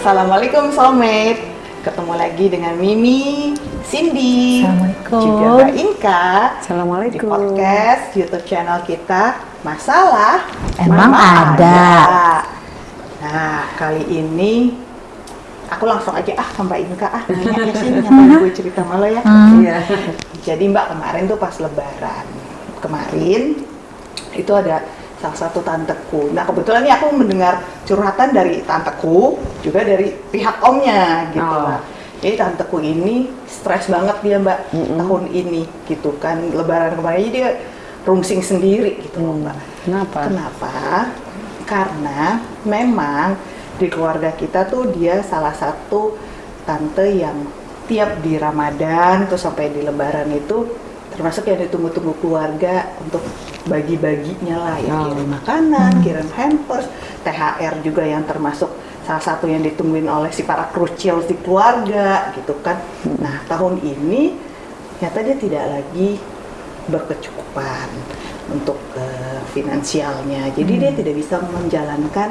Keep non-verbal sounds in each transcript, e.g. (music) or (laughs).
Assalamualaikum soulmate. Ketemu lagi dengan Mimi, Cindy, Assalamualaikum. juga Mbak Inka di Assalamualaikum. podcast YouTube channel kita Masalah Emang Mama ada. Nah, kali ini aku langsung aja ah ke Mbak Inka ah nanya ya sih ngapain gue cerita malah ya. (laughs) Hmm. Iya. Jadi Mbak kemarin tuh pas Lebaran kemarin itu ada salah satu tanteku. Nah kebetulan nih aku mendengar curhatan dari tanteku juga dari pihak omnya gitu Oh. lah. Jadi tanteku ini stres banget dia Mbak Mm-mm. tahun ini gitu kan Lebaran kemarin dia rungsing sendiri gitu loh Mbak. Kenapa? Kenapa? Karena memang di keluarga kita tuh dia salah satu tante yang tiap di Ramadan tuh sampai di Lebaran itu termasuk yang ditunggu-tunggu keluarga untuk bagi-baginya lah ya Oh. kirim makanan, kirim hampers, THR juga yang termasuk salah satu yang ditungguin oleh si para krucil di keluarga gitu kan. Nah tahun ini ternyata dia tidak lagi berkecukupan untuk eh, finansialnya. Jadi dia tidak bisa menjalankan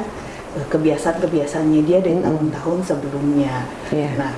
eh, kebiasaan-kebiasaannya dia dari Mm-mm. tahun-tahun sebelumnya. Iya. Nah,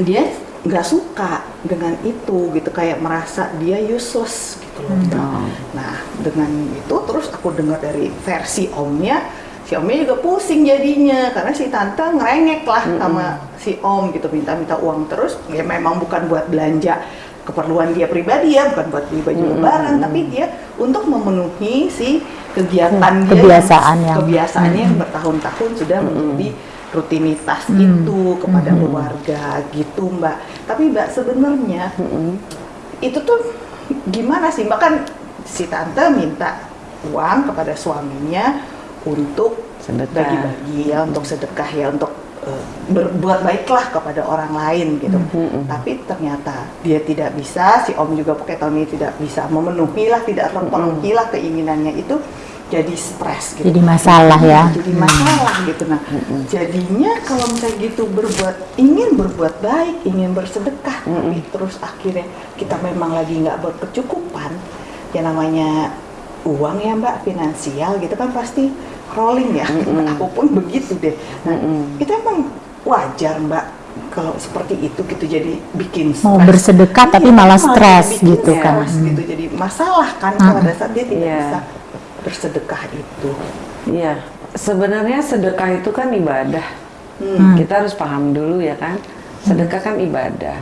dia nggak suka dengan itu gitu kayak merasa dia useless gitu loh. Oh. Nah, dengan itu terus aku dengar dari versi omnya, si omnya juga pusing jadinya karena si tante ngerengek lah Mm-mm. sama si om gitu minta-minta uang terus. Ya memang bukan buat belanja keperluan dia pribadi ya, bukan buat beli baju lebaran, tapi dia untuk memenuhi si kegiatan Hmm, dia kebiasaan yang- kebiasaannya yang bertahun-tahun sudah Mm-mm. menjadi rutinitas Hmm. itu kepada Mm-mm. keluarga gitu mbak. Tapi mbak sebenarnya Mm-mm. itu tuh gimana sih mbak kan si tante minta uang kepada suaminya untuk bagi-bagi ya untuk sedekah ya untuk eh, berbuat baiklah kepada orang lain gitu. Mhm. tapi ternyata dia tidak bisa si om juga pakai tahun ini tidak bisa memenuhi lah tidak terpenuhi lah keinginannya itu jadi stres gitu. Jadi masalah ya. jadi masalah gitu. Nah jadinya kalau misalnya gitu berbuat ingin berbuat baik ingin bersedekah tapi terus akhirnya kita memang lagi nggak berkecukupan ya namanya uang ya mbak finansial gitu kan pasti rolling ya (laughs) aku pun begitu deh nah Mm-mm. itu emang wajar mbak kalau seperti itu gitu jadi bikin Mau stres. bersedekah tapi Iya, malah malah stres gitu kan. stres gitu jadi masalah kan Hmm. pada saat dia tidak Iya. bisa bersedekah itu Iya. Sebenarnya sedekah itu kan ibadah. Hmm. Kita harus paham dulu ya kan. Sedekah kan ibadah.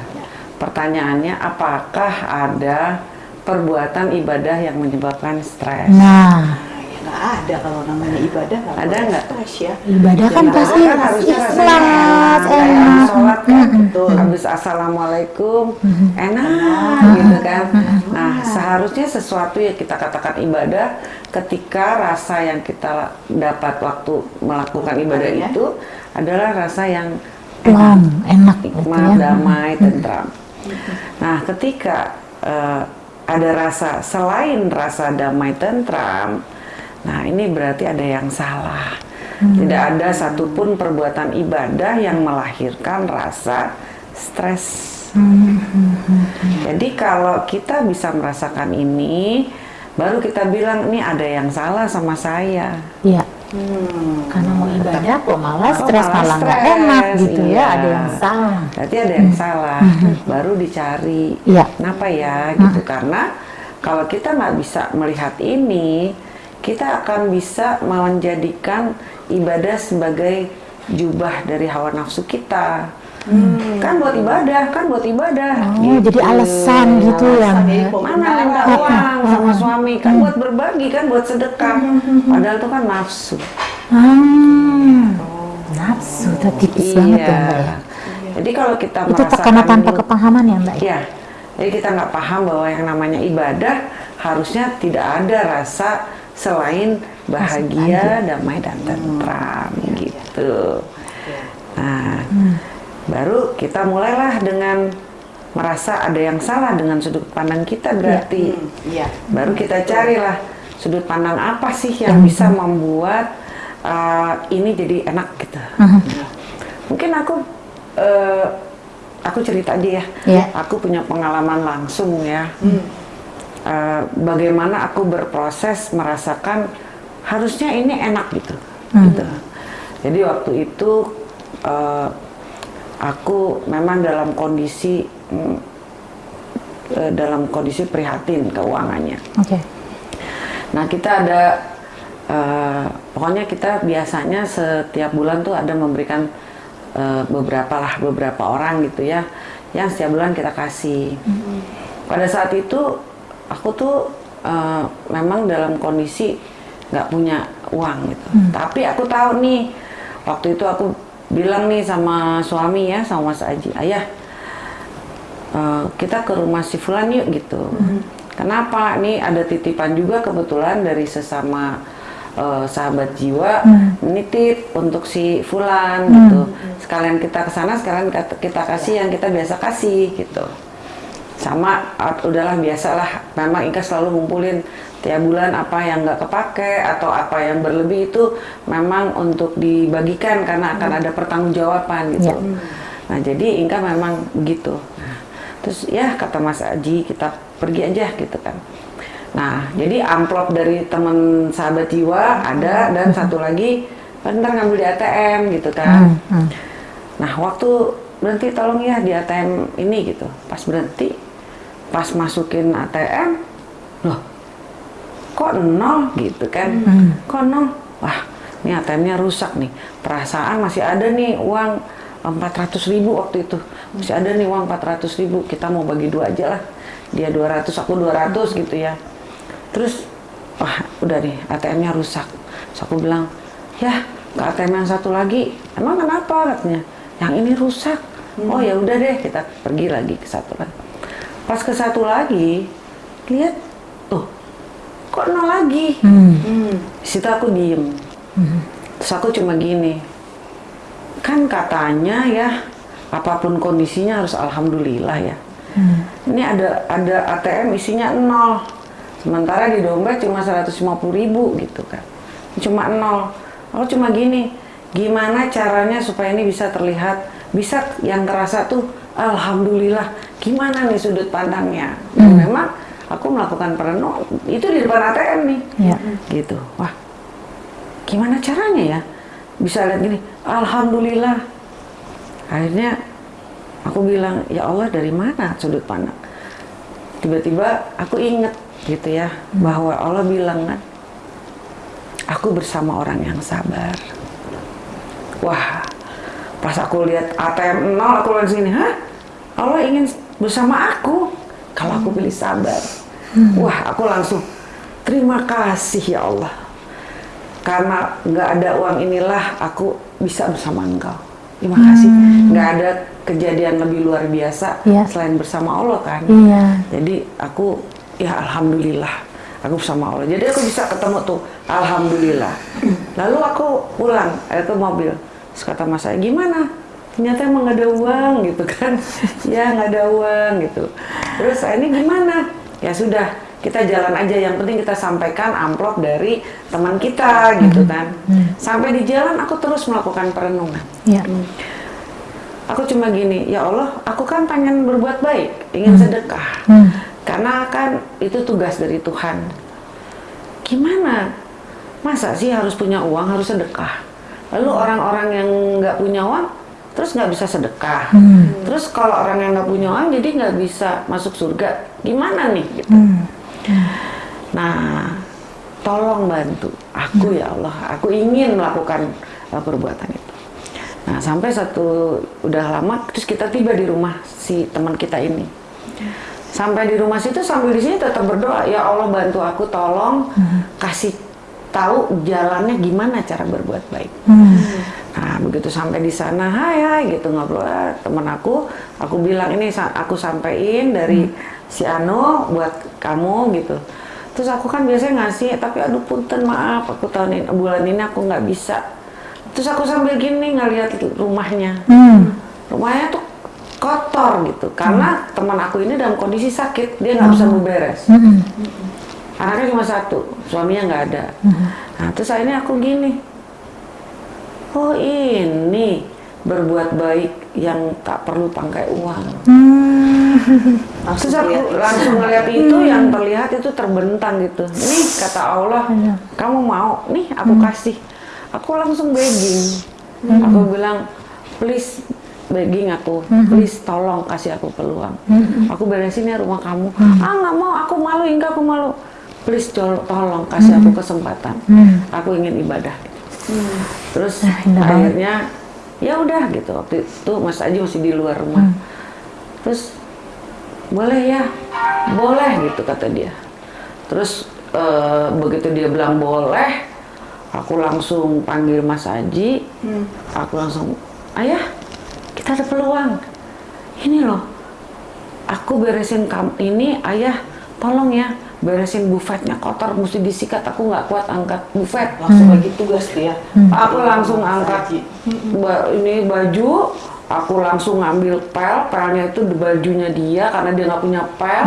Pertanyaannya apakah ada perbuatan ibadah yang menyebabkan stres? Nah, ya nggak ada kalau namanya ibadah nggak Ada nggak? stres ya ibadah kan pasti kan harusnya ikhlas, enak, enak. sholat kan, Betul. habis assalamualaikum, Mhm. enak gitu kan. Nah seharusnya sesuatu yang kita katakan ibadah, ketika rasa yang kita dapat waktu melakukan ibadah Melakukannya. itu adalah rasa yang plong, enak gitu nikmat, ya. damai, tentram. Nah, ketika eh, ada rasa selain rasa damai, tentram, nah ini berarti ada yang salah. Tidak ada satupun perbuatan ibadah yang melahirkan rasa stres. Jadi kalau kita bisa merasakan ini, baru kita bilang ini ada yang salah sama saya. Iya, Hmm. karena mau ibadah kok malah stres malah malah nggak enak gitu iya. ya. Ada yang salah. Berarti ada yang salah, baru dicari. Iya. Kenapa ya? Gitu karena kalau kita nggak bisa melihat ini, kita akan bisa menjadikan ibadah sebagai jubah dari hawa nafsu kita. Kan buat ibadah, kan buat ibadah. Oh, jadi alasan gitu ya. Alasan, ya. Mana minta uang sama suami kan buat berbagi kan buat sedekah. Padahal itu kan nafsu. Hmm. Nafsu, tuh tipis banget ya Mbak ya. Jadi kalau kita Itu karena tanpa ini- kepahaman ya Mbak ya. Iya. Jadi kita nggak paham bahwa yang namanya ibadah harusnya tidak ada rasa selain bahagia, damai dan tentram gitu. Nah, baru kita mulailah dengan merasa ada yang salah dengan sudut pandang kita berarti. iya Baru kita carilah sudut pandang apa sih yang bisa membuat uh, ini jadi enak gitu. Mhm. Mungkin aku eh, aku cerita aja ya. Iya. Aku punya pengalaman langsung ya. Eh, bagaimana aku berproses merasakan harusnya ini enak gitu. Hmm. gitu. Jadi waktu itu eh, aku memang dalam kondisi mm, eh, dalam kondisi prihatin keuangannya. Oke. Nah kita ada eh, pokoknya kita biasanya setiap bulan tuh ada memberikan eh, beberapa lah beberapa orang gitu ya yang setiap bulan kita kasih. Pada saat itu aku tuh eh, memang dalam kondisi nggak punya uang gitu. Tapi aku tahu nih waktu itu aku bilang nih sama suami ya sama Mas Aji, ayah eh, kita ke rumah si Fulan yuk gitu. Kenapa? Nih ada titipan juga kebetulan dari sesama eh, sahabat jiwa nitip untuk si Fulan gitu. Sekalian kita ke sana, sekalian kita, kita kasih yang kita biasa kasih gitu. Sama ah, udahlah biasalah. Memang Ika selalu ngumpulin tiap bulan apa yang nggak kepake atau apa yang berlebih itu memang untuk dibagikan karena akan ada pertanggungjawaban gitu. Ya. Nah jadi Inka memang begitu. Nah, terus ya kata Mas Aji kita pergi aja gitu kan. Nah jadi amplop dari teman sahabat jiwa ada dan satu lagi ntar ngambil di ATM gitu kan. Hmm, hmm. Nah waktu berhenti tolong ya di ATM ini gitu. Pas berhenti, pas masukin ATM, loh kok nol gitu kan? Kok nol? Wah ini ATM-nya rusak nih. Perasaan masih ada nih uang 400 ribu waktu itu. Masih ada nih uang 400 ribu. Kita mau bagi dua aja lah. Dia 200, aku 200 gitu ya. Terus, wah udah nih ATM-nya rusak. Terus aku bilang, ya ke ATM yang satu lagi. Emang kenapa katanya? Yang ini rusak. Oh ya udah deh kita pergi lagi ke satu kan. Pas ke satu lagi, lihat, tuh kok nol lagi. Hmm. Di situ aku diem. Terus aku cuma gini, kan katanya ya apa pun kondisinya harus alhamdulillah ya. Ini ada ada ATM isinya nol, sementara di dompet cuma 150 ribu gitu kan, cuma nol. Aku cuma gini, gimana caranya supaya ini bisa terlihat, bisa yang terasa tuh alhamdulillah. Gimana nih sudut pandangnya? Dan memang aku melakukan perenung itu di depan ATM nih, Ya. gitu. Wah, gimana caranya ya bisa lihat gini alhamdulillah akhirnya aku bilang ya Allah dari mana sudut pandang tiba-tiba aku inget gitu ya bahwa Allah bilang kan aku bersama orang yang sabar wah pas aku lihat ATM nol aku lihat sini hah Allah ingin bersama aku kalau aku pilih sabar wah aku langsung terima kasih ya Allah karena nggak ada uang inilah aku bisa bersama engkau. Terima kasih. Nggak ada kejadian lebih luar biasa Iya. selain bersama Allah kan. Iya. Jadi aku ya alhamdulillah aku bersama Allah. Jadi aku bisa ketemu tuh alhamdulillah. Lalu aku pulang eh, ke mobil. Terus kata mas saya gimana? Ternyata emang nggak ada uang gitu kan? (laughs) ya nggak ada uang gitu. Terus ini gimana? Ya sudah kita jalan aja. Yang penting kita sampaikan amplop dari teman kita gitu kan. Sampai di jalan aku terus melakukan perenungan. Ya. aku cuma gini ya Allah aku kan pengen berbuat baik ingin sedekah. Hmm. karena kan itu tugas dari Tuhan. Gimana? Masa sih harus punya uang harus sedekah? Lalu orang-orang yang nggak punya uang terus nggak bisa sedekah terus kalau orang yang nggak punya uang jadi nggak bisa masuk surga gimana nih gitu Nah, tolong bantu aku ya Allah. Aku ingin melakukan uh, perbuatan itu. Nah, sampai satu udah lama terus kita tiba di rumah si teman kita ini. Sampai di rumah situ sambil di sini tetap berdoa, ya Allah bantu aku tolong kasih tahu jalannya gimana cara berbuat baik. Nah, begitu sampai di sana, hai hai gitu ngobrol ah, temen aku, aku bilang ini aku sampein dari si Ano buat kamu gitu. Terus aku kan biasanya ngasih, tapi aduh punten maaf, aku tahun ini bulan ini aku nggak bisa. Terus aku sambil gini ngeliat rumahnya, Hmm. rumahnya tuh kotor gitu, karena teman aku ini dalam kondisi sakit, dia nggak bisa beberes. Hmm. Anaknya cuma satu, suaminya nggak ada. Nah, terus akhirnya aku gini, oh ini berbuat baik yang tak perlu pakai uang. Terus aku langsung ngeliat itu yang terlihat itu terbentang gitu. Nih kata Allah, kamu mau? Nih aku kasih. Aku langsung begging. Aku bilang, please begging aku, Hmm. please tolong kasih aku peluang. Aku beresin ya rumah kamu. Hmm. Ah nggak mau, aku malu, enggak aku malu. Please tol- tolong kasih aku kesempatan. Hmm. Aku ingin ibadah. Terus Ah, indah banget. akhirnya ya udah gitu waktu itu Mas Aji masih di luar rumah. Hmm. Terus boleh ya, boleh gitu kata dia. Terus eh, begitu dia bilang boleh, aku langsung panggil Mas Aji, aku langsung ayah kita ada peluang. Ini loh, aku beresin kam ini ayah tolong ya beresin bufetnya kotor mesti disikat. Aku nggak kuat angkat bufet langsung bagi tugas tuh ya. aku langsung angkat. Ba- ini baju aku langsung ngambil pel. Pelnya itu di bajunya dia karena dia nggak punya pel.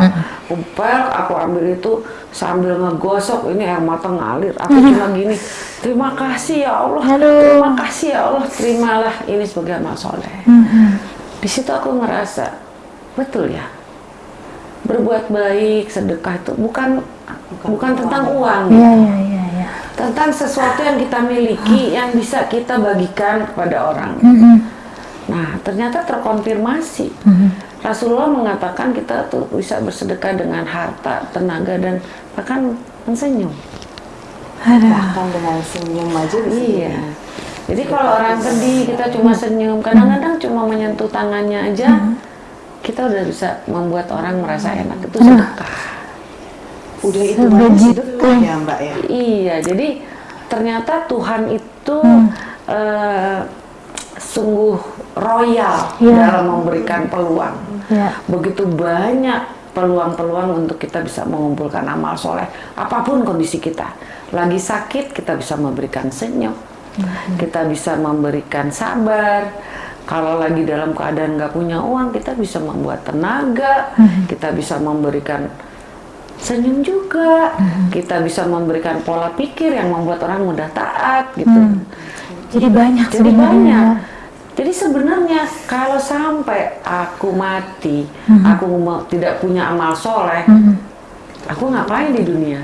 Aku pel aku ambil itu sambil ngegosok. Ini air mata ngalir. Aku cuma gini terima kasih ya Allah. Aduh. terima kasih ya Allah. Terimalah ini sebagai amal soleh. Hmm. di situ aku ngerasa betul ya berbuat baik sedekah itu bukan bukan, tentang uang Iya, iya, iya, iya. tentang sesuatu yang kita miliki yang bisa kita bagikan kepada orang. Mm-mm. Nah, ternyata terkonfirmasi. Rasulullah mengatakan kita tuh bisa bersedekah dengan harta, tenaga dan bahkan mensenyum. Bahkan dengan senyum aja Iya. Jadi kalau orang sedih kita cuma senyum, kadang-kadang cuma menyentuh tangannya aja kita udah bisa membuat orang merasa enak itu sedekah. udah itu sedekah ya Mbak ya. Iya, jadi ternyata Tuhan itu eh, sungguh royal Iya. dalam memberikan peluang. Iya. Begitu banyak peluang-peluang untuk kita bisa mengumpulkan amal soleh, apa pun kondisi kita. Lagi sakit, kita bisa memberikan senyum, kita bisa memberikan sabar. Kalau lagi dalam keadaan nggak punya uang, kita bisa membuat tenaga, kita bisa memberikan senyum juga. Kita bisa memberikan pola pikir yang membuat orang mudah taat gitu. Jadi banyak Jadi sebenarnya. banyak. Jadi sebenarnya kalau sampai aku mati, aku mau tidak punya amal soleh, aku ngapain di dunia?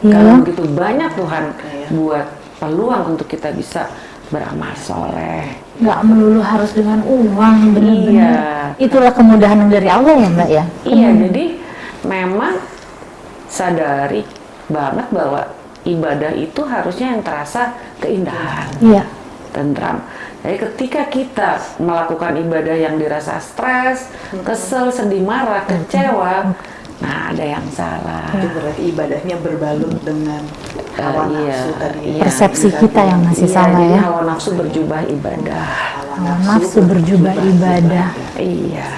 Iya. Kalau begitu banyak Tuhan Iya. buat peluang untuk kita bisa beramal soleh. nggak melulu harus dengan uang benar-benar. Iya. Itulah kemudahan dari Allah ya Mbak ya. Iya, jadi memang sadari banget bahwa ibadah itu harusnya yang terasa keindahan. Iya. tentram. Jadi ketika kita melakukan ibadah yang dirasa stres, kesel, sedih, marah, kecewa, nah ada yang salah. Itu berarti ibadahnya berbalut dengan Eh, hawa iya, nafsu tadi. iya. Persepsi kita yang masih Iya, salah ya. hawa nafsu berjubah ibadah. Hawa nafsu berjubah ibadah. Iya.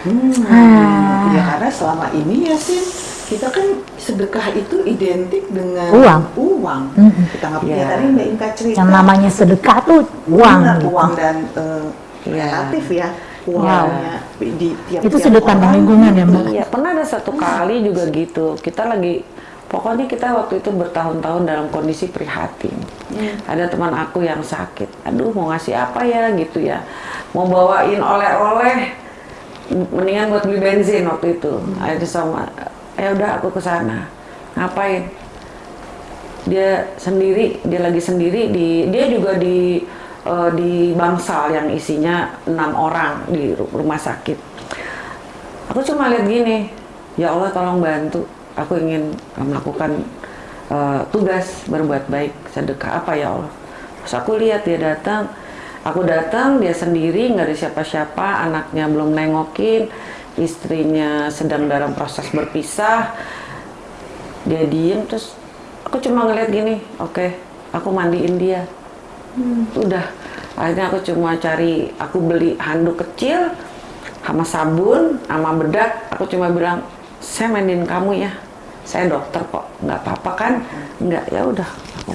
Hmm, Ah. ya karena selama ini ya sih kita kan sedekah itu identik dengan Uang. Uang. Mm-mm. Kita nggak punya Iya. tadi Mbak Inka cerita. Yang namanya sedekah tuh uang. Benar, gitu. uang dan eh, Iya. relatif ya uangnya di tiap Itu sudut pandang lingkungan ya Mbak. Iya, pernah ada satu kali juga gitu. Kita lagi pokoknya kita waktu itu bertahun-tahun dalam kondisi prihatin. Ada teman aku yang sakit. Aduh, mau ngasih apa ya gitu ya. Mau bawain oleh-oleh mendingan buat beli bensin waktu itu. Akhirnya sama ya udah aku ke sana. Ngapain? Dia sendiri, dia lagi sendiri di dia juga di eh, di bangsal yang isinya enam orang di ru- rumah sakit. Aku cuma lihat gini, ya Allah tolong bantu. Aku ingin eh, melakukan eh, tugas berbuat baik sedekah apa ya Allah. Terus aku lihat dia datang, aku datang dia sendiri nggak ada siapa-siapa, anaknya belum nengokin, istrinya sedang dalam proses berpisah. Dia diem terus aku cuma ngeliat gini, oke, aku mandiin dia. Udah, akhirnya aku cuma cari, aku beli handuk kecil, sama sabun, sama bedak. Aku cuma bilang, saya mandiin kamu ya. Saya dokter kok, nggak apa-apa kan? Nggak, ya udah, aku.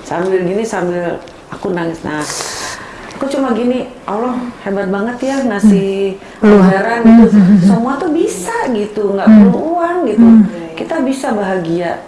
Sambil gini, sambil aku nangis. Nah, aku cuma gini, Allah hebat banget ya ngasih pelajaran gitu. Semua tuh bisa gitu, nggak perlu uang gitu. Kita bisa bahagia,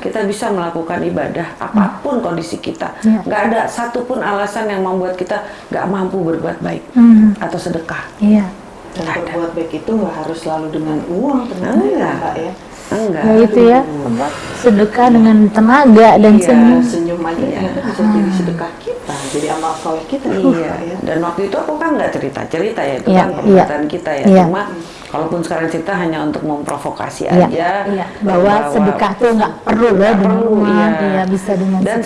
kita bisa melakukan ibadah apa pun kondisi kita. Iya. Nggak ada satupun alasan yang membuat kita nggak mampu berbuat baik Hmm. atau sedekah. Iya. Dan berbuat baik itu nggak harus selalu dengan uang ternyata ya ya. Enggak Ya itu ya, apa, sedekah dengan tenaga dan Iya. senyum. senyum aja ternyata bisa jadi sedekah kita jadi amal soleh kita Iya, ya. dan waktu itu aku kan nggak cerita-cerita ya, itu Iya, kan perbuatan kita ya. Iya. Cuma kalaupun sekarang cerita hanya untuk memprovokasi Iya, aja. iya. Bahwa sedekah tuh nggak perlu di perlu, rumah, iya. iya, bisa dengan Dan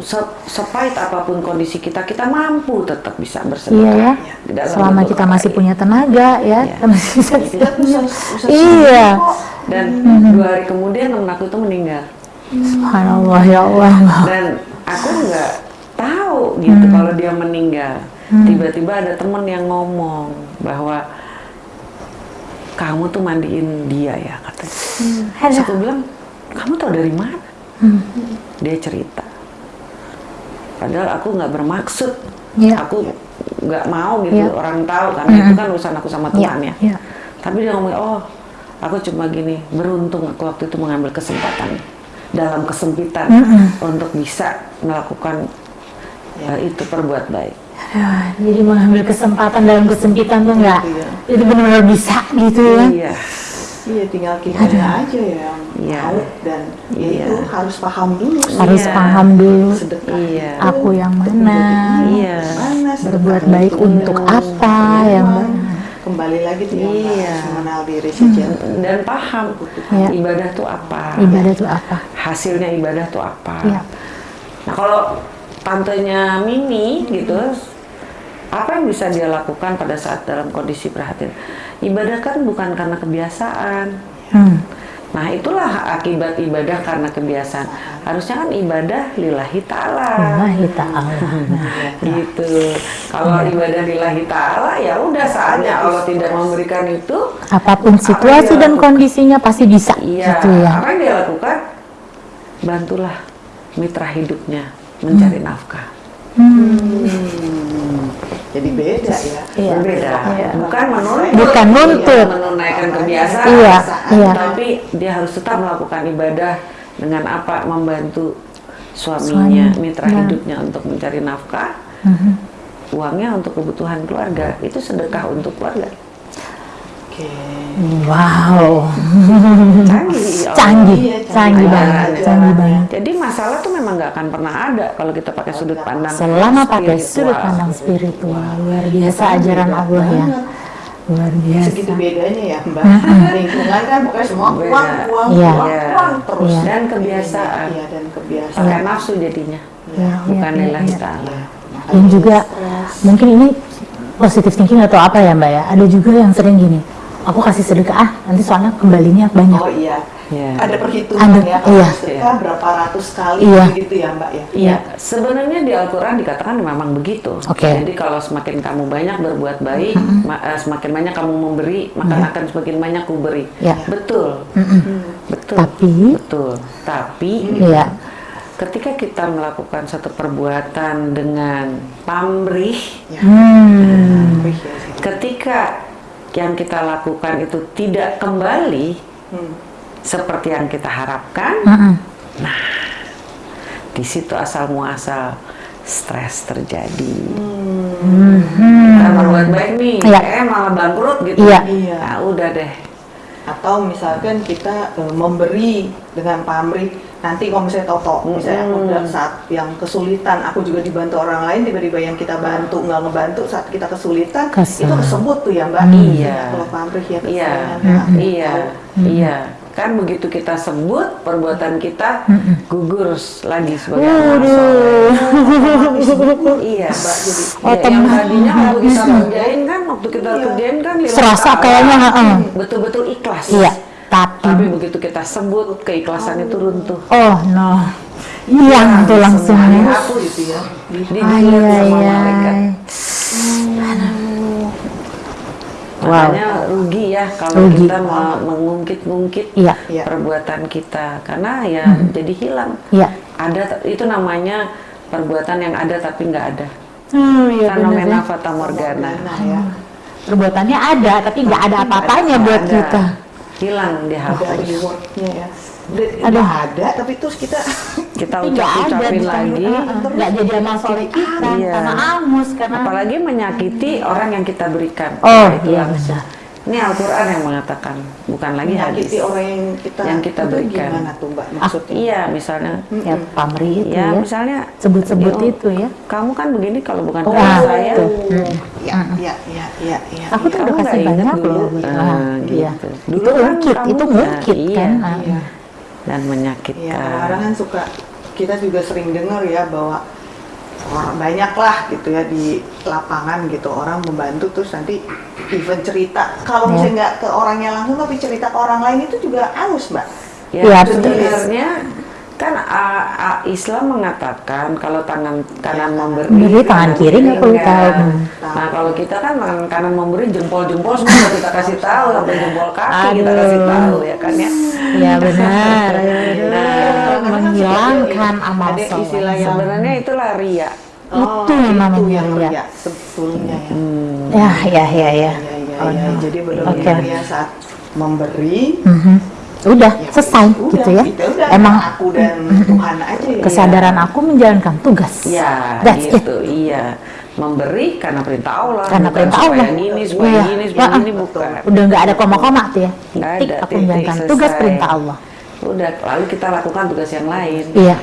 se- sepahit apa pun kondisi kita, kita mampu tetap bisa Iya bersedekah. ya, Di dalam selama kita masih ya. punya tenaga ya, Iya. kita masih bisa bisa, bisa Iya. Dan dua hari kemudian temen aku itu meninggal. Subhanallah ya Allah. Dan aku nggak tahu gitu Hmm. kalau dia meninggal. Tiba-tiba ada temen yang ngomong bahwa kamu tuh mandiin dia ya katanya. Terus aku bilang, kamu tahu dari mana? Hmm. Dia cerita. Padahal aku nggak bermaksud. Iya. Aku nggak mau gitu Iya. orang tahu karena itu kan urusan aku sama Iya, temannya. iya. Tapi dia ngomong, oh aku cuma gini, beruntung aku waktu itu mengambil kesempatan dalam kesempitan untuk bisa melakukan uh, itu perbuat baik. Ya, jadi mengambil kesempatan dalam kesempitan tuh nggak, Iya. itu benar-benar bisa gitu ya. Iya, Iya, tinggal kitanya aja yang Iya. tahu dan ya Iya. itu harus paham dulu. sih. Harus Iya. paham dulu Sedekah Iya. aku yang mana, Iya. mana berbuat baik itu untuk apa Iya. yang benar. Kembali lagi tuh Iya. mengenal diri saja. dan paham Iya. ibadah tuh apa, Ibadah itu apa? hasilnya ibadah tuh apa. Iya. Nah kalau tantenya Mimi gitu, apa yang bisa dia lakukan pada saat dalam kondisi prihatin? Ibadah kan bukan karena kebiasaan. Hmm. Nah itulah akibat ibadah karena kebiasaan. Harusnya kan ibadah lillahi ta'ala. Lillahi ta'ala. (laughs) Gitu. Kalau ibadah lillahi ta'ala ya udah saatnya Allah tidak memberikan itu. apa pun situasi dan kondisinya pasti bisa Iya. gitu ya. Apa yang dia lakukan? Bantulah mitra hidupnya mencari nafkah. Hmm. Jadi beda ya. Iya. Berbeda. Iya. Bukan menuntut. Bukan nuntut. Iya, menunaikan kebiasaan. Iya, iya. Tapi dia harus tetap melakukan ibadah dengan apa? Membantu suaminya, Suami. mitra Nah. hidupnya untuk mencari nafkah. Mhm. Uangnya untuk kebutuhan keluarga. Itu sedekah untuk keluarga. Oke. Wow, Canggih. Allah. canggih, Iya, canggih canggih banget, banget. canggih banget. Jadi masalah tuh memang nggak akan pernah ada kalau kita pakai sudut pandang Selama pakai sudut pandang spiritual, luar biasa ajaran Allah ya, luar Segitu biasa. bedanya ya Mbak. Lingkungan kan pokoknya semua Beda. uang, uang, Iya. uang, Iya. uang terus. Iya. Dan kebiasaan. Iya dan kebiasaan. Pakai nafsu jadinya. Iya, Bukan iya, lillahi iya. ta'ala. Dan juga mungkin ini positif thinking atau apa ya Mbak ya? Ada juga yang sering gini, aku kasih sedekah ah, nanti soalnya kembalinya banyak. Oh iya. Iya. Ada perhitungan Ada, ya kalau iya. sedekah berapa ratus kali Iya. gitu ya Mbak ya. Iya, sebenarnya di Al-Quran dikatakan memang begitu. Oke. Jadi kalau semakin kamu banyak berbuat baik, ma- eh, semakin banyak kamu memberi, maka akan semakin banyak ku beri. Iya. Betul, Mm-mm. betul, Tapi, betul. Tapi ya, ketika kita melakukan satu perbuatan dengan pamrih, Ya. hmm, ya ketika yang kita lakukan itu tidak kembali Hmm. Seperti yang kita harapkan, mm-mm. di situ asal muasal stres terjadi. Hmm. Kita berbuat baik nih, Iya. eh malah bangkrut gitu. Iya. Iya. Nah, udah deh. Atau misalkan kita eh, memberi dengan pamrih, nanti kalau misalnya toto, misalnya aku udah saat yang kesulitan, aku juga dibantu orang lain, tiba-tiba yang kita bantu nggak ngebantu saat kita kesulitan, Kesel. itu kesebut tuh ya Mbak. Iya. Kalau pamrih ya. Iya, ya. iya, iya. Kan begitu kita sebut perbuatan kita gugur lagi sebagai amal soleh. Iya, Mbak. Jadi Oh, ya, yang tadinya waktu kita kerjain kan, waktu kita kerjain kan Serasa kayaknya, heeh. betul-betul ikhlas. iya. Tapi, Tapi begitu kita sebut keikhlasan itu runtuh. oh no, hilang tuh langsungnya. Aku gitu ya. Di- Dijilat Ay, sama malaikat. Wow. Makanya rugi ya kalau Rugi. kita me- mengungkit-ungkit Iya. Iya. perbuatan kita karena ya jadi hilang. Iya. Ada itu namanya perbuatan yang ada tapi nggak ada. Hmm, iya benar Fenomena ya. fata morgana. Nah, ya. Perbuatannya ada, tapi nggak ada apa-apanya buat ada. kita. Hilang dihapus. ya. Ada. ada, tapi terus kita (laughs) Kita ucap-ucapin lagi. Heeh, nggak jadi amal soleh kita, Iya. karena angus, karena Apalagi menyakiti orang yang kita berikan. Oh, Nah, itu iya langsung. benar. Ini Al-Quran yang mengatakan, bukan lagi hadis. menyakiti orang yang kita Yang kita itu berikan. gimana tuh mbak maksudnya Iya, misalnya, Ya pamri itu ya ya. misalnya Sebut-sebut ya, itu ya. Kamu kan begini kalau bukan Oh, karena ah, saya. betul. ya ya ya ya ya Aku tuh udah kasih banyak dulu? loh. Ah, Ah, iya. gitu. Itu Dulu kan itu Nah, ngungkit iya. kan. Ah. Iya. Dan Ya, menyakitkan. kadang-kadang kan suka kita juga sering dengar ya bahwa orang banyak lah gitu ya di lapangan gitu orang membantu terus nanti even cerita kalau Ya. misalnya nggak ke orangnya langsung tapi cerita ke orang lain itu juga halus mbak. Ya, Iya, betul. sebenarnya kan ah, ah, Islam mengatakan kalau tangan kanan memberi, Memberi, tangan kiri nggak perlu enggak. tahu. Hmm. Nah kalau kita kan tangan kanan memberi jempol-jempol semua kita kasih tahu sampai jempol kaki kita Aduh. kasih tahu ya kan ya. Ya benar. (laughs) Nah, menghilangkan amal ada soleh. istilah yang Sebenarnya itulah ria. Itu yang itu namanya yang ria. ria sebetulnya ya. Ya, ya, ya, ya. Ya, ya, Oh, ya. no. Jadi benar-benar Oke. ya saat memberi Mhm. Udah ya selesai udah, gitu ya. gitu, udah, Emang aku dan (laughs) Tuhan aja ya. kesadaran aku menjalankan tugas. Ya, That's it. gitu, iya. Memberi karena perintah Allah. Karena perintah Allah. gini, supaya Iya. gini, supaya Ya, gini, bukan. Udah nggak ada koma-koma tuh ya. Nggak Tik, ada, aku titik, menjalankan tugas perintah Allah. Udah, lalu kita lakukan tugas yang lain. Iya.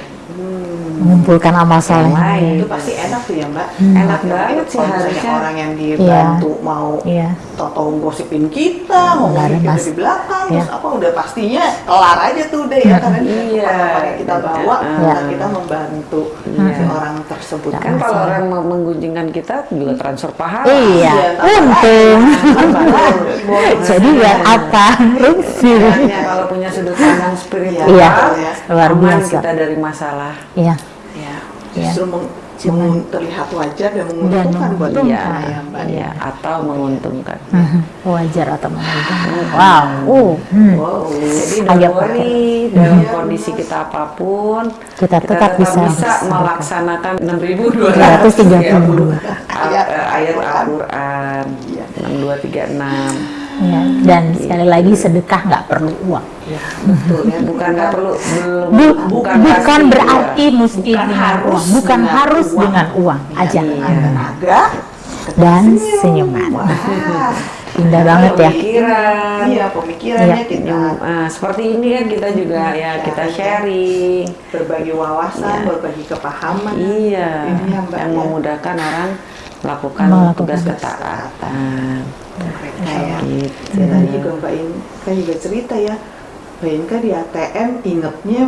Mengumpulkan amal Yang soleh. lain. itu pasti enak tuh ya mbak Enak Kalau banget sih harusnya. orang yang dibantu mau Iya. toto gosipin kita Nggak ngomongin kita mas- di belakang Iya. terus apa udah pastinya kelar aja tuh deh ya karena Iya. yang kita bawa Iya. dan kita membantu Iya. si orang tersebut Kan kalau orang mau menggunjingkan kita juga transfer pahala. Iya, tambah untung. Boleh. Jadi buat apa? Review. Makanya kalau punya sudut pandang spiritual, Iya, luar aman biasa. kita dari masalah. Iya. ya Iya. justru meng, mengun- terlihat wajar dan menguntungkan buat menguntungkan. kita Iya, ya mbak iya, atau menguntungkan. Mhm. Wajar atau menguntungkan. Wow. Oh. hmm. wow Jadi Agak don't worry dalam kondisi kita apa pun Kita tetap bisa bersedekah. melaksanakan 332. ayat ayat Al-Qur'an Iya. 6236. Ya, dan sekali lagi sedekah nggak perlu uang. betul ya Bukan nggak perlu Bu- bukan bukan, pasti, berarti ya. mesti Bukan dengan harus uang, bukan dengan harus uang. dengan uang aja. dengan tenaga Dan senyuman. Wah. Indah banget ya. Pemikiran. iya pemikirannya Iya. kita Yang, ah, seperti ini kan kita juga ya kita sharing. berbagi wawasan Iya. berbagi kepahaman Iya, Ini ya, Mbak, yang ya. memudahkan orang melakukan Melakukan tugas ketaatan. ya. Gitu. ya tadi juga Mbak Inka juga cerita ya. Mbak Inka di ATM ingetnya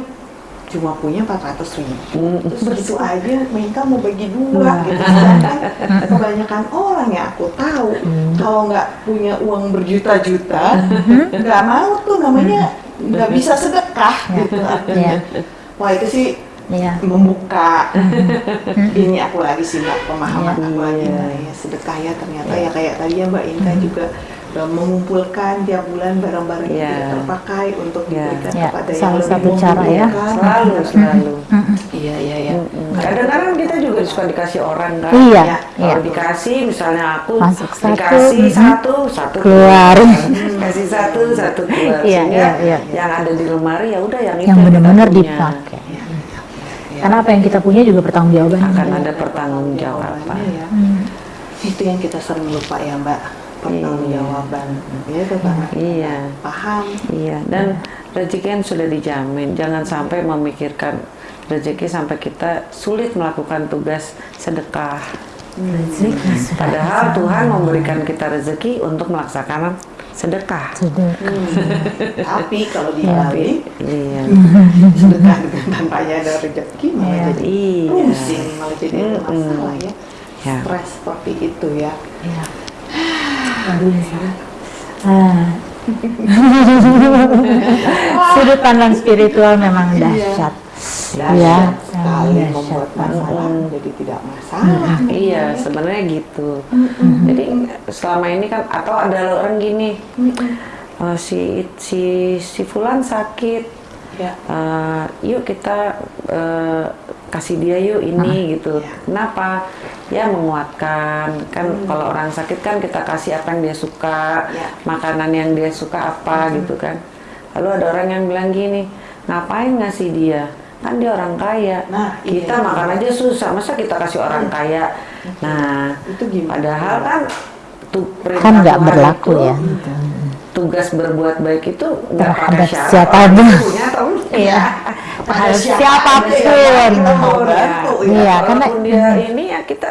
cuma punya 400 ribu. Mm. terus begitu aja Mbak Inka mau bagi dua gitu. Sedangkan kebanyakan orang yang aku tahu kalau nggak punya uang berjuta-juta nggak mau tuh namanya nggak bisa sedekah gitu artinya. Wah itu sih Iya. membuka ini aku lagi sih mbak pemahaman Iya. aku lagi Iya. nah, ya sedekah ya ternyata ya kayak tadi ya mbak Inka juga uh, mengumpulkan tiap bulan barang-barang yang Iya. tidak terpakai untuk Iya. diberikan Iya, kepada yang salah lebih satu cara ya. Selalu, selalu. iya iya iya Mm. Kadang-kadang kita juga suka dikasih orang kan. Iya, Ya, iya. Kalau dikasih, misalnya aku Masuk satu, dikasih mhm. satu, satu Keluar. (laughs) kasih satu, satu keluar. Iya, Sehingga iya, iya. yang ada di lemari ya udah yang itu Yang benar-benar punya. Dipakai. Karena apa yang kita punya juga bertanggung jawaban. Akan ada pertanggungjawaban. Ya. Hmm. itu yang kita sering lupa ya mbak pertanggungjawaban ya itu karena kita Iya. paham Iya, dan rezeki kan sudah dijamin. Jangan sampai memikirkan rezeki sampai kita sulit melakukan tugas sedekah. Rezeki Padahal Tuhan memberikan kita rezeki untuk melaksanakan sedekah. sedekah. tapi kalau Iya. dibalik Iya. sedekah dengan tanpanya ada rezeki malah Iya. jadi Iya. pusing malah jadi ada Mm-mm. masalah ya Ya. stres seperti itu ya Iya. Waduh, ya. Ah. (laughs) Sudut pandang spiritual memang Iya. Dahsyat. Iya, sekali dahsyat. membuat masalah jadi tidak masalah Iya, sebenarnya gitu. Jadi selama ini kan atau ada orang gini, eh, si si si Fulan sakit, ya Eh, yuk kita eh, kasih dia yuk ini gitu. Kenapa? Ya menguatkan. Kan kalau orang sakit kan kita kasih apa yang dia suka, Ya. makanan yang dia suka apa gitu kan. Lalu ada orang yang bilang gini, ngapain ngasih dia? Kan dia orang kaya. Nah, kita iya. makan aja susah, masa kita kasih orang kaya? Nah, itu gimana padahal kan tu- perintah kan nggak berlaku itu, ya tugas berbuat baik itu nggak pada syarat siapa pun. (laughs) Iya. Terhadap siapa siapa pun. aja yang kita mau bantu ya. Iya, karena dia ini ya kita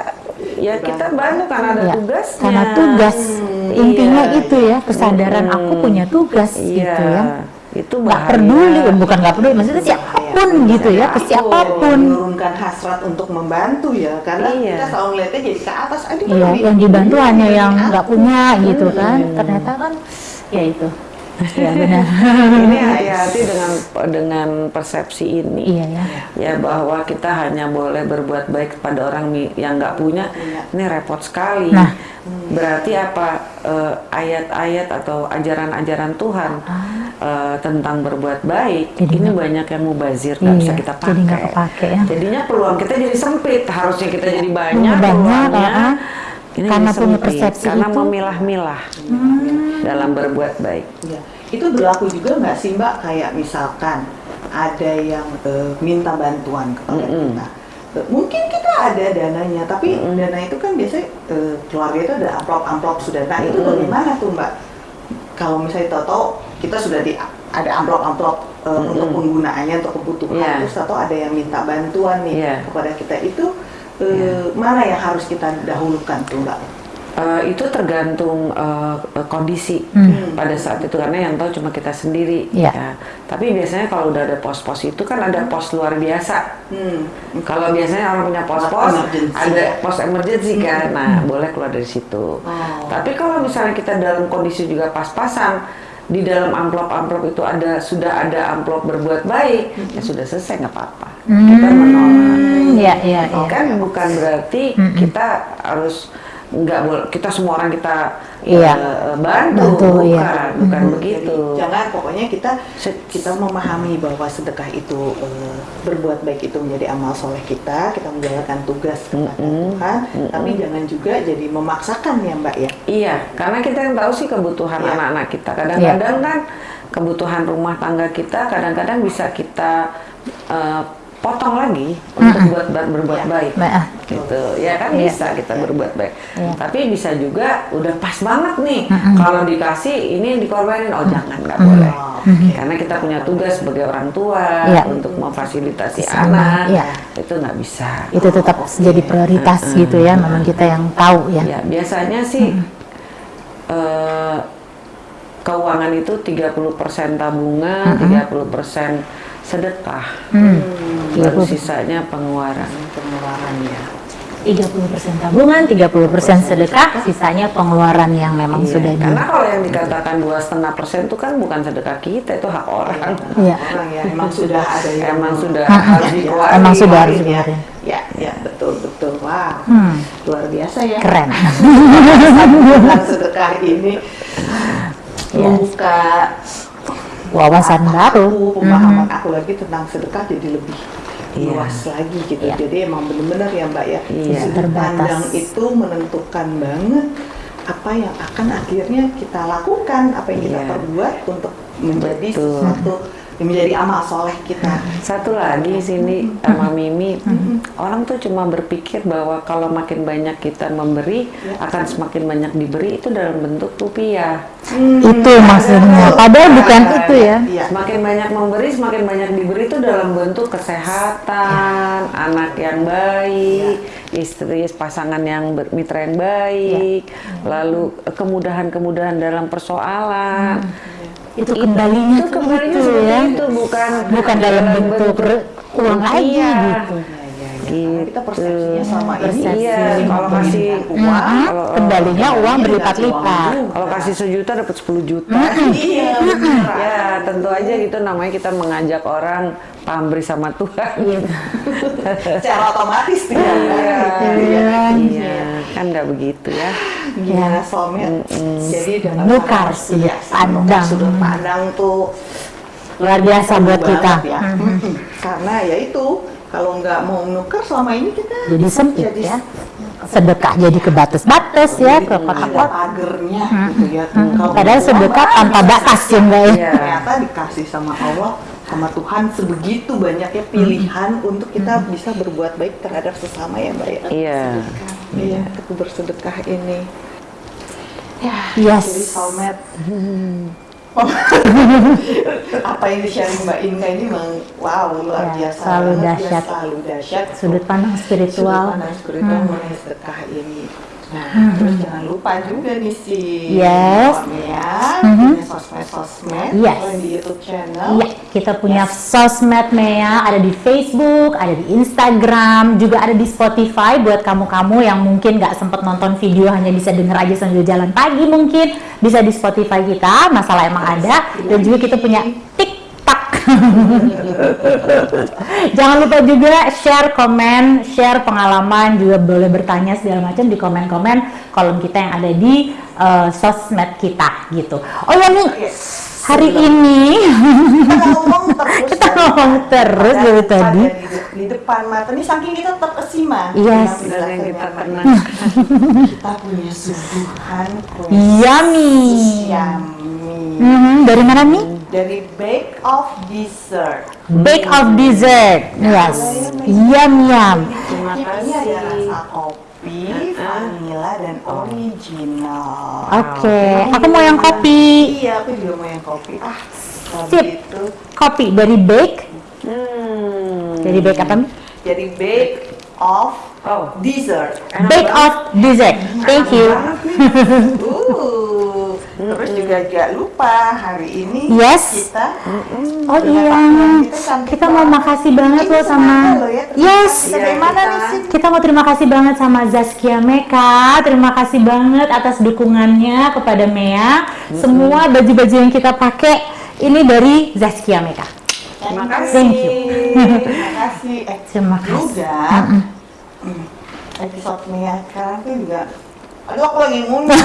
ya kita bantu karena ada ya, tugasnya. karena tugas intinya Iya. itu ya kesadaran Mm-mm. aku punya tugas Iya. gitu ya Itu nggak bahaya. peduli bukan nggak peduli maksudnya siapa pun gitu ya ke siapa pun menurunkan hasrat untuk membantu ya karena Iya. kita selalu ngeliatnya jadi ke atas aduh kan Iya, yang dibantu hanya yang nggak punya gitu kan. Ternyata kan ya itu. Ya (laughs) benar. ini hati-hati dengan dengan persepsi ini. Iya ya. Ya bahwa kita hanya boleh berbuat baik kepada orang yang nggak punya. Punya. Ini repot sekali. Nah. Berarti apa eh, ayat-ayat atau ajaran-ajaran Tuhan eh, tentang berbuat baik Jadi ini nggak- banyak yang mubazir nggak Iya, bisa kita pakai. jadi kepake ya. Jadinya peluang kita jadi sempit. Harusnya kita jadi banyak, Punya banyak, peluangnya. ah. Ini Karena punya sempit. persepsi karena itu. Hmm. Dalam berbuat baik. Iya. Itu berlaku juga nggak sih Mbak kayak misalkan ada yang eh, minta bantuan kepada Mm-mm. kita. Eh, mungkin kita ada dananya, tapi dana itu kan biasanya eh, keluarga itu ada amplop-amplop sudah. Nah itu Mm-mm. bagaimana tuh Mbak? Kalau misalnya tahu kita sudah di ada amplop-amplop eh, Mm-mm. untuk penggunaannya untuk kebutuhan, Iya. terus atau ada yang minta bantuan nih Iya. kepada kita itu eh, mana yang harus kita dahulukan tuh Mbak? Eh, itu tergantung eh, kondisi Hmm. pada saat itu karena yang tahu cuma kita sendiri. Iya. ya. Tapi biasanya kalau udah ada pos-pos itu kan ada pos luar biasa. Hmm. Kalau biasanya orang punya pos-pos ada pos emergency kan, nah boleh keluar dari situ. Oh. Tapi kalau misalnya kita dalam kondisi juga pas-pasan di dalam amplop-amplop itu ada sudah ada amplop berbuat baik, ya sudah selesai nggak apa-apa. Kita menolak. Hmm, ya ya ya. Kan bukan berarti kita harus nggak boleh kita semua orang kita Iya. eh, bantu, Bantu, bukan, iya. bukan Jadi, begitu. jangan pokoknya kita kita memahami bahwa sedekah itu eh, berbuat baik itu menjadi amal soleh kita, kita menjalankan tugas kepada Mm-mm. Tuhan, tapi jangan juga jadi memaksakan ya Mbak ya. Iya, karena kita yang tahu sih kebutuhan Iya. anak-anak kita. Kadang-kadang kan kebutuhan rumah tangga kita kadang-kadang bisa kita eh, potong lagi untuk buat buat berbuat Iya. baik. Baik, ah. Gitu. Ya kan Iya. bisa kita berbuat baik. Iya. Tapi bisa juga udah pas banget nih kalau dikasih ini dikorbanin oh jangan nggak boleh. Oh, oke. Karena kita punya tugas sebagai orang tua Iya. untuk memfasilitasi Sama, anak. iya. Itu nggak bisa. Itu tetap jadi prioritas gitu ya. Memang kita yang tahu ya. Ya, biasanya sih eh, keuangan itu 30% tabungan, 30% sedekah. Hmm. Baru 30%. sisanya pengeluaran. pengeluarannya. 30% tabungan, 30% sedekah, sisanya pengeluaran yang memang Iya, sudah di Karena kalau yang dikatakan dua setengah persen itu kan bukan sedekah kita, itu hak orang. Iya. Orang ya emang sudah (laughs) ada yang Emang sudah Ah, harus dikeluarin. Emang sudah harus ya. dikeluarin. Ya, ya betul betul. Wah, Hmm. luar biasa ya. keren. (laughs) (laughs) Sedekah ini Yes. Wawasan baru. aku, pemahaman aku lagi tentang sedekah jadi lebih Iya. luas lagi gitu. Iya. Jadi emang benar-benar ya Mbak ya, Iya. sudut Terbatas. pandang itu menentukan banget apa yang akan akhirnya kita lakukan, apa yang kita Iya. perbuat untuk menjadi Betul. sesuatu menjadi amal soleh kita. Satu lagi sini sama Mimi, orang tuh cuma berpikir bahwa kalau makin banyak kita memberi, akan semakin banyak diberi. Itu dalam bentuk rupiah. Itu maksudnya. Padahal bukan itu ya. Iya. Semakin banyak memberi, semakin banyak diberi itu dalam bentuk kesehatan, anak yang baik, istri pasangan yang ber- mitra yang baik, lalu eh, kemudahan-kemudahan dalam persoalan. Itu kembalinya itu kembalinya itu ya. itu bukan Bukan dalam bentuk uang lagi rupiah. gitu. Karena kita persepsinya sama ini. Persepsi. Iya, kalau kasih uang, kalau Kembalinya uang berlipat-lipat. kalau kasih sejuta dapat 10 juta. iya. Ya, tentu aja gitu namanya kita mengajak orang pamrih sama Tuhan. Iya. (laughs) Secara otomatis tidak. Iya, Iya. iya, kan nggak begitu ya. Gimana suami? Jadi dengan pandang- sudut iya, pandang. sudut pandang tuh Luar biasa buat kita. ya. Karena ya itu kalau nggak mau menukar selama ini kita Jadi sempit Jadi- ya. Sedekah jadi kebatas-batas ya, ke ada kotak-kotak. pagernya gitu ya. Kalau Padahal sedekah tanpa batas ya ya. Iya. ternyata dikasih sama Allah sama Tuhan sebegitu banyaknya pilihan untuk kita bisa berbuat baik terhadap sesama ya Mbak ya. Iya. Iya, untuk bersedekah ini. Ya, Yes. jadi soulmate. (laughs) Apa yang di-sharing Mbak Inka ini memang wow luar Ya, biasa. selalu ya, dahsyat. selalu dahsyat. Sudut pandang spiritual. Sudut pandang spiritual Hmm. mengenai sedekah ini. Nah, terus jangan lupa juga nih si Yes. Ya, Mhm. punya sosmed-sosmed Yes. di YouTube channel. Iya, kita punya sosmed Mea, ada di Facebook, ada di Instagram, juga ada di Spotify buat kamu-kamu yang mungkin nggak sempat nonton video hanya bisa denger aja sambil jalan pagi mungkin bisa di Spotify kita, masalah emang ada dan juga kita punya TikTok. Jangan lupa juga share komen, share pengalaman, juga boleh bertanya segala macam di komen-komen kolom kita yang ada di eh, sosmed kita gitu. Oh ya nih, Yes. hari ini Kita ngomong terus. (laughs) Kita dari- ngomong terus dari tadi. di, di depan mata. Ini saking kita terkesima. Yes. kita penjelasannya. pernah Kita punya suguhan kue Yummy. yummy Mhm, dari mana nih? dari Bake of Dessert. Bake of dessert. Yes. Yum yum. Terima Ini ada kasih. rasa kopi, vanilla dan original. Oke, aku mau yang kopi. Iya, aku juga mau yang kopi. Ah, Sip. gitu. Kopi dari bake. Hmm. Dari bake apa? Mi? Jadi Bake of Oh. Dessert. Bake of dessert. Thank you. (laughs) Uh, terus juga jangan lupa hari ini Yes. kita Oh iya, kita mau makasih banget loh sama Yes. Bagaimana nih sih? Kita mau terima kasih banget sama Zaskia Meka. Terima kasih banget atas dukungannya kepada Mea. Semua baju-baju yang kita pakai ini dari Zaskia Meka. Terima kasih. Thank you. Terima kasih. Eh, Terima kasih. juga hmm, episode Mia sekarang tuh juga Aduh aku lagi ngunyah (laughs)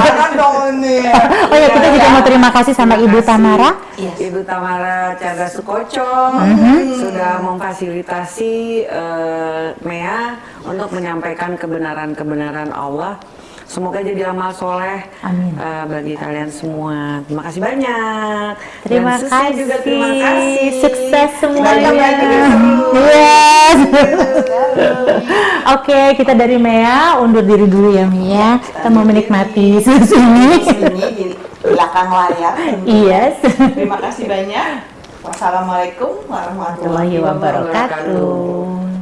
Jangan dong ini (laughs) Oh ya, kita juga mau terima kasih sama Ibu Tamara. Ibu Tamara Chandra Sukoco Mhm. sudah memfasilitasi eh, Mea untuk menyampaikan kebenaran-kebenaran Allah. Semoga jadi amal soleh Amin. eh, bagi kalian semua. Terima kasih banyak. Terima Dan kasih. juga terima kasih. Sukses semuanya. Yes. (laughs) Oke, kita dari Mea undur diri dulu ya Mia. Kita mau menikmati susu ini. Ini di belakang layar Yes. Terima kasih banyak Wassalamualaikum Warahmatullahi wabarakatuh.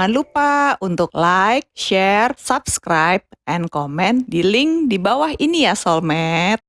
Jangan lupa untuk like, share, subscribe, and comment di link di bawah ini ya Soulmate.